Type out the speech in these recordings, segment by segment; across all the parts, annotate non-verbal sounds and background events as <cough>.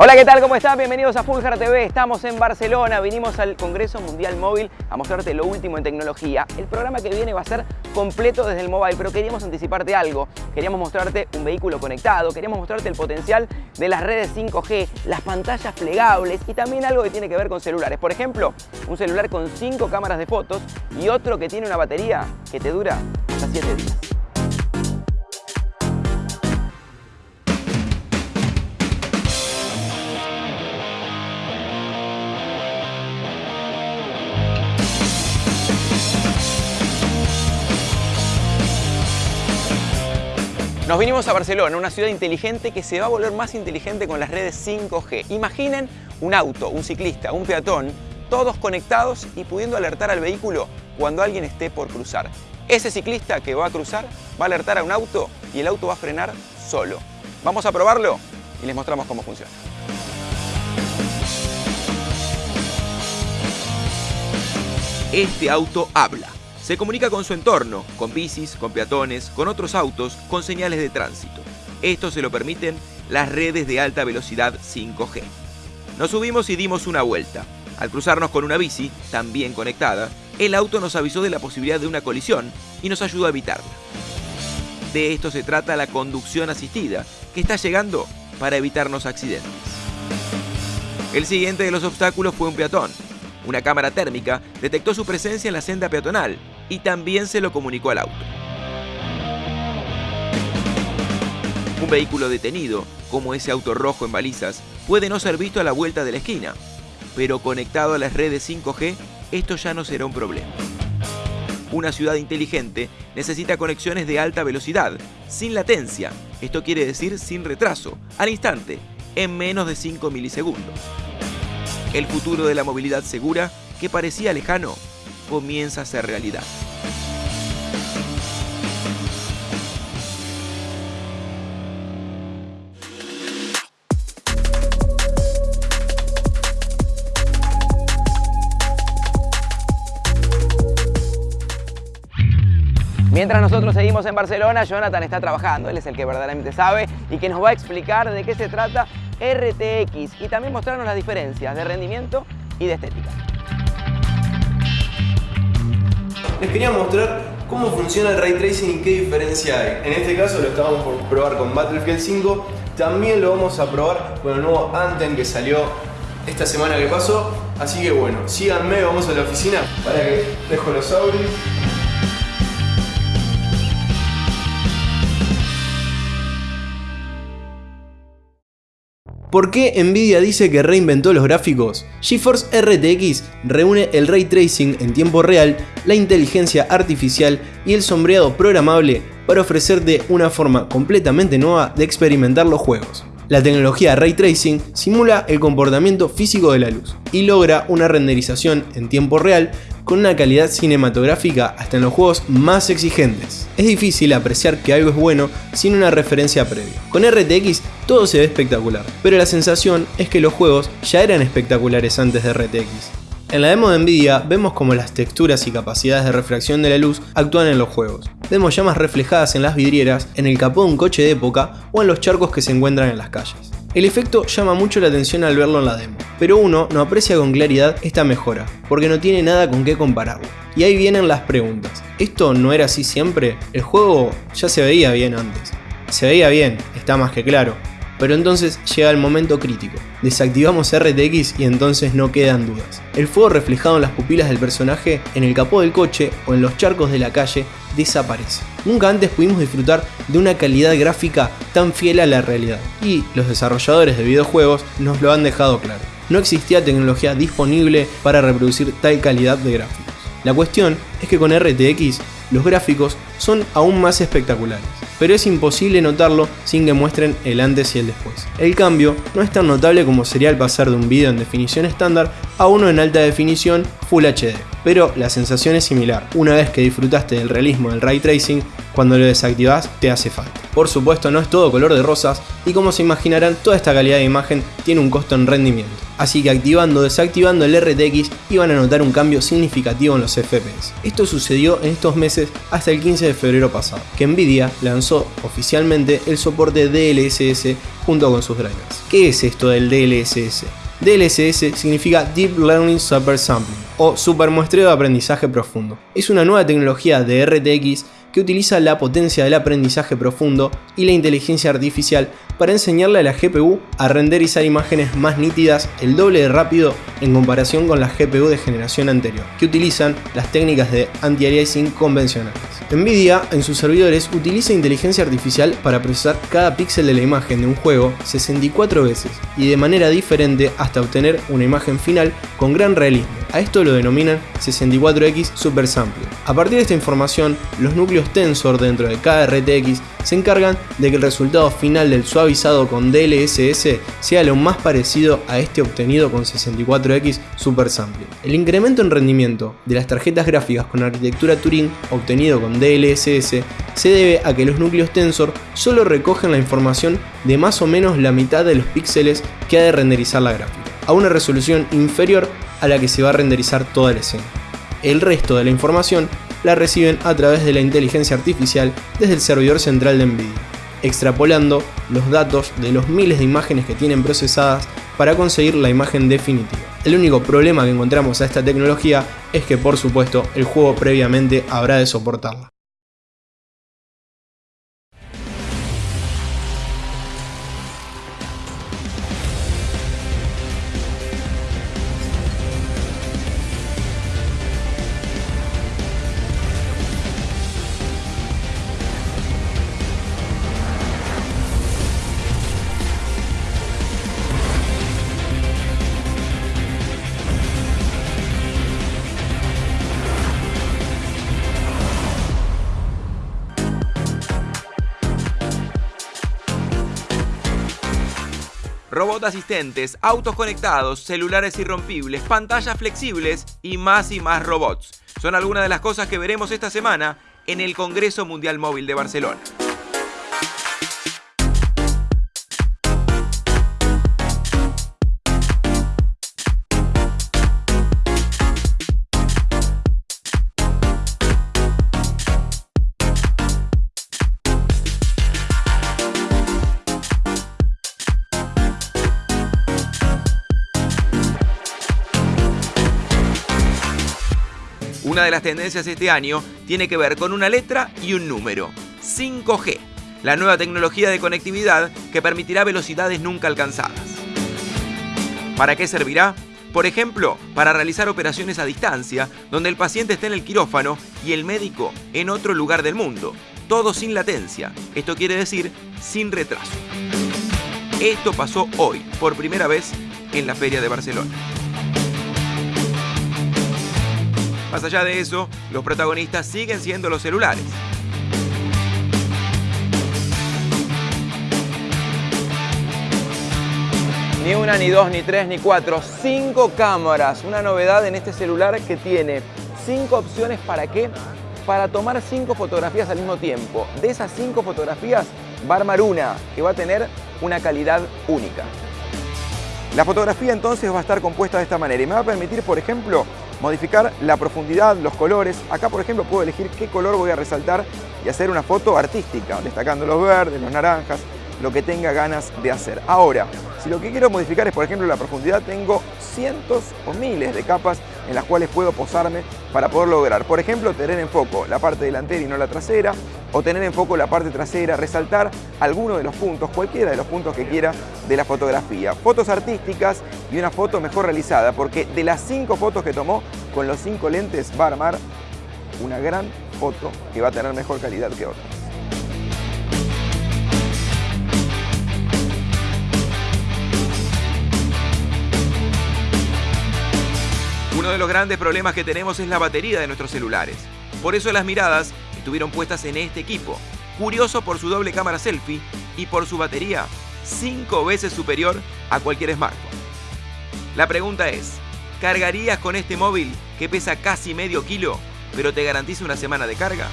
Hola, ¿qué tal? ¿Cómo están? Bienvenidos a Fulgar TV. Estamos en Barcelona. Vinimos al Congreso Mundial Móvil a mostrarte lo último en tecnología. El programa que viene va a ser completo desde el mobile, pero queríamos anticiparte algo. Queríamos mostrarte un vehículo conectado, queríamos mostrarte el potencial de las redes 5G, las pantallas plegables y también algo que tiene que ver con celulares. Por ejemplo, un celular con 5 cámaras de fotos y otro que tiene una batería que te dura hasta 7 días. Nos vinimos a Barcelona, una ciudad inteligente que se va a volver más inteligente con las redes 5G. Imaginen un auto, un ciclista, un peatón, todos conectados y pudiendo alertar al vehículo cuando alguien esté por cruzar. Ese ciclista que va a cruzar va a alertar a un auto y el auto va a frenar solo. Vamos a probarlo y les mostramos cómo funciona. Este auto habla. Se comunica con su entorno, con bicis, con peatones, con otros autos, con señales de tránsito. Esto se lo permiten las redes de alta velocidad 5G. Nos subimos y dimos una vuelta. Al cruzarnos con una bici, también conectada, el auto nos avisó de la posibilidad de una colisión y nos ayudó a evitarla. De esto se trata la conducción asistida, que está llegando para evitarnos accidentes. El siguiente de los obstáculos fue un peatón. Una cámara térmica detectó su presencia en la senda peatonal y también se lo comunicó al auto. Un vehículo detenido, como ese auto rojo en balizas, puede no ser visto a la vuelta de la esquina, pero conectado a las redes 5G, esto ya no será un problema. Una ciudad inteligente necesita conexiones de alta velocidad, sin latencia, esto quiere decir sin retraso, al instante, en menos de 5 milisegundos. El futuro de la movilidad segura, que parecía lejano, comienza a ser realidad. Mientras nosotros seguimos en Barcelona, Jonathan está trabajando, él es el que verdaderamente sabe y que nos va a explicar de qué se trata RTX y también mostrarnos las diferencias de rendimiento y de estética. Les quería mostrar cómo funciona el Ray Tracing y qué diferencia hay. En este caso lo estábamos por probar con Battlefield 5, también lo vamos a probar con el nuevo Anthem que salió esta semana que pasó. Así que bueno, síganme, vamos a la oficina para que dejo los audios. ¿Por qué Nvidia dice que reinventó los gráficos? GeForce RTX reúne el ray tracing en tiempo real, la inteligencia artificial y el sombreado programable para ofrecerte una forma completamente nueva de experimentar los juegos. La tecnología Ray Tracing simula el comportamiento físico de la luz y logra una renderización en tiempo real con una calidad cinematográfica hasta en los juegos más exigentes. Es difícil apreciar que algo es bueno sin una referencia previa. Con RTX todo se ve espectacular, pero la sensación es que los juegos ya eran espectaculares antes de RTX. En la demo de Nvidia vemos como las texturas y capacidades de refracción de la luz actúan en los juegos. Vemos llamas reflejadas en las vidrieras, en el capó de un coche de época o en los charcos que se encuentran en las calles. El efecto llama mucho la atención al verlo en la demo, pero uno no aprecia con claridad esta mejora, porque no tiene nada con qué compararlo. Y ahí vienen las preguntas. ¿Esto no era así siempre? El juego ya se veía bien antes. Se veía bien, está más que claro, pero entonces llega el momento crítico. Desactivamos RTX y entonces no quedan dudas. El fuego reflejado en las pupilas del personaje, en el capó del coche o en los charcos de la calle desaparece. Nunca antes pudimos disfrutar de una calidad gráfica tan fiel a la realidad. Y los desarrolladores de videojuegos nos lo han dejado claro. No existía tecnología disponible para reproducir tal calidad de gráficos. La cuestión es que con RTX los gráficos son aún más espectaculares pero es imposible notarlo sin que muestren el antes y el después. El cambio no es tan notable como sería el pasar de un video en definición estándar a uno en alta definición Full HD, pero la sensación es similar. Una vez que disfrutaste del realismo del ray tracing, cuando lo desactivas te hace falta. Por supuesto no es todo color de rosas y como se imaginarán toda esta calidad de imagen tiene un costo en rendimiento. así que activando o desactivando el RTX iban a notar un cambio significativo en los FPS. Esto sucedió en estos meses hasta el 15 de febrero pasado, que Nvidia lanzó oficialmente el soporte DLSS junto con sus drivers. ¿Qué es esto del DLSS? DLSS significa Deep Learning Super Sampling o supermuestreo de aprendizaje profundo. Es una nueva tecnología de RTX que utiliza la potencia del aprendizaje profundo y la inteligencia artificial para enseñarle a la GPU a renderizar imágenes más nítidas el doble de rápido en comparación con la GPU de generación anterior, que utilizan las técnicas de anti-aliasing convencionales. Nvidia en sus servidores utiliza inteligencia artificial para procesar cada píxel de la imagen de un juego 64 veces y de manera diferente hasta obtener una imagen final con gran realismo. A esto lo denominan 64X Super Sample. A partir de esta información, los núcleos tensor dentro de cada RTX se encargan de que el resultado final del suavizado con DLSS sea lo más parecido a este obtenido con 64X Super Sample. El incremento en rendimiento de las tarjetas gráficas con arquitectura Turing obtenido con DLSS se debe a que los núcleos tensor solo recogen la información de más o menos la mitad de los píxeles que ha de renderizar la gráfica, a una resolución inferior a la que se va a renderizar toda la escena. El resto de la información la reciben a través de la inteligencia artificial desde el servidor central de Nvidia, extrapolando los datos de los miles de imágenes que tienen procesadas para conseguir la imagen definitiva. El único problema que encontramos a esta tecnología es que por supuesto el juego previamente habrá de soportarla. Robots asistentes, autos conectados, celulares irrompibles, pantallas flexibles y más y más robots. Son algunas de las cosas que veremos esta semana en el Congreso Mundial Móvil de Barcelona. Una de las tendencias este año tiene que ver con una letra y un número, 5G, la nueva tecnología de conectividad que permitirá velocidades nunca alcanzadas. ¿Para qué servirá? Por ejemplo, para realizar operaciones a distancia, donde el paciente esté en el quirófano y el médico en otro lugar del mundo, todo sin latencia, esto quiere decir sin retraso. Esto pasó hoy, por primera vez, en la Feria de Barcelona. Más allá de eso, los protagonistas siguen siendo los celulares. Ni una, ni dos, ni tres, ni cuatro. Cinco cámaras. Una novedad en este celular que tiene cinco opciones para qué? Para tomar cinco fotografías al mismo tiempo. De esas cinco fotografías va a armar una que va a tener una calidad única. La fotografía entonces va a estar compuesta de esta manera y me va a permitir, por ejemplo, modificar la profundidad, los colores. Acá, por ejemplo, puedo elegir qué color voy a resaltar y hacer una foto artística, destacando los verdes, los naranjas, lo que tenga ganas de hacer. Ahora, si lo que quiero modificar es, por ejemplo, la profundidad, tengo cientos o miles de capas en las cuales puedo posarme para poder lograr, por ejemplo, tener en foco la parte delantera y no la trasera, o tener en foco la parte trasera, resaltar alguno de los puntos, cualquiera de los puntos que quiera de la fotografía. Fotos artísticas y una foto mejor realizada, porque de las cinco fotos que tomó, con los cinco lentes va a armar una gran foto que va a tener mejor calidad que otras. Uno de los grandes problemas que tenemos es la batería de nuestros celulares. Por eso las miradas estuvieron puestas en este equipo, curioso por su doble cámara selfie y por su batería, 5 veces superior a cualquier smartphone. La pregunta es, ¿cargarías con este móvil que pesa casi medio kilo, pero te garantiza una semana de carga?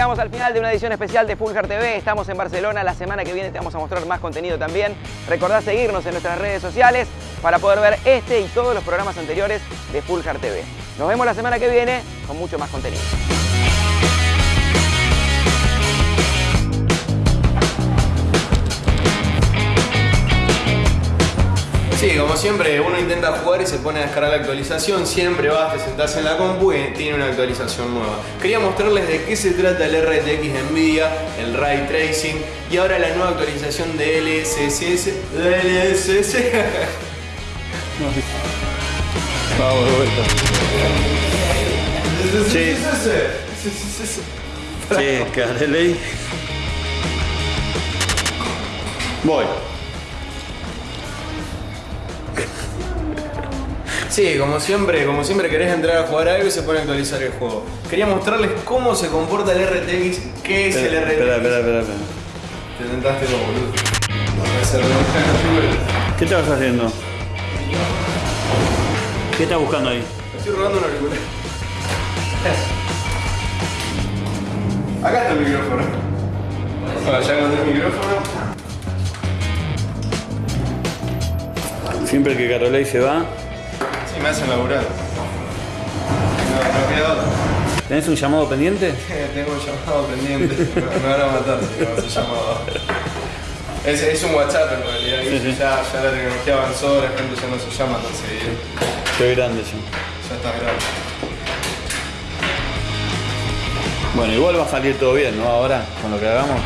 Llegamos al final de una edición especial de Fulgar TV. Estamos en Barcelona. La semana que viene te vamos a mostrar más contenido también. Recordá seguirnos en nuestras redes sociales para poder ver este y todos los programas anteriores de Fulgar TV. Nos vemos la semana que viene con mucho más contenido. Sí, como siempre, uno intenta jugar y se pone a descargar la actualización. Siempre vas, te sentás en la compu y tiene una actualización nueva. Quería mostrarles de qué se trata el RTX de Nvidia, el Ray Tracing y ahora la nueva actualización de LSS. LSS. <laughs> Vamos de vuelta. Sí. Sí, Careley. Voy. Sí, como siempre, como siempre querés entrar a jugar algo y se pone a actualizar el juego. Quería mostrarles cómo se comporta el RTX, qué es el RTX. Espera, espera, espera. Te sentaste como boludo. ¿Qué estabas haciendo? ¿Qué estás buscando ahí? Estoy robando un auricular. Acá está el micrófono. Bueno, ya encontré el micrófono. Siempre que Carolei se va, Sí, me hacen laburar. No, no queda. ¿tenés un llamado pendiente? <laughs> Tengo un llamado pendiente. Me, van a matar si no ese llamado. Es, es un WhatsApp en realidad. Sí, sí. Ya, ya la tecnología avanzó, la gente ya no se llama tan seguido. Estoy grande ya. Ya está grave. Bueno, igual va a salir todo bien, ¿no? Ahora, con lo que hagamos.